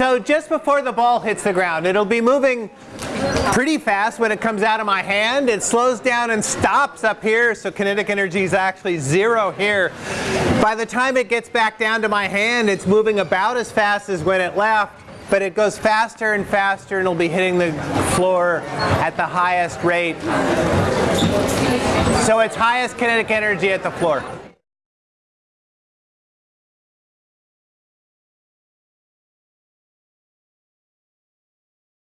So just before the ball hits the ground, it'll be moving pretty fast when it comes out of my hand. It slows down and stops up here, so kinetic energy is actually zero here. By the time it gets back down to my hand, it's moving about as fast as when it left, but it goes faster and faster and it'll be hitting the floor at the highest rate. So it's highest kinetic energy at the floor.